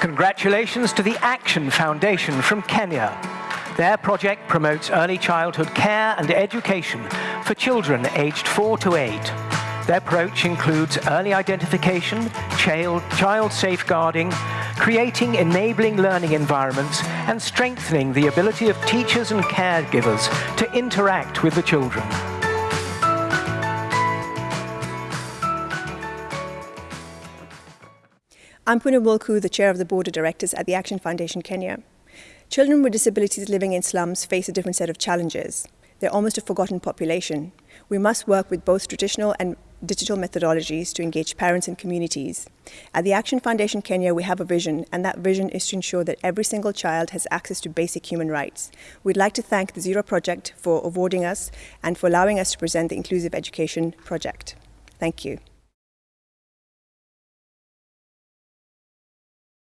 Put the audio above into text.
Congratulations to the Action Foundation from Kenya. Their project promotes early childhood care and education for children aged 4 to 8. Their approach includes early identification, child, child safeguarding, creating enabling learning environments, and strengthening the ability of teachers and caregivers to interact with the children. I'm Puna Mulku, the Chair of the Board of Directors at the Action Foundation Kenya. Children with disabilities living in slums face a different set of challenges. They're almost a forgotten population. We must work with both traditional and digital methodologies to engage parents and communities. At the Action Foundation Kenya, we have a vision, and that vision is to ensure that every single child has access to basic human rights. We'd like to thank the Zero Project for awarding us and for allowing us to present the Inclusive Education Project. Thank you.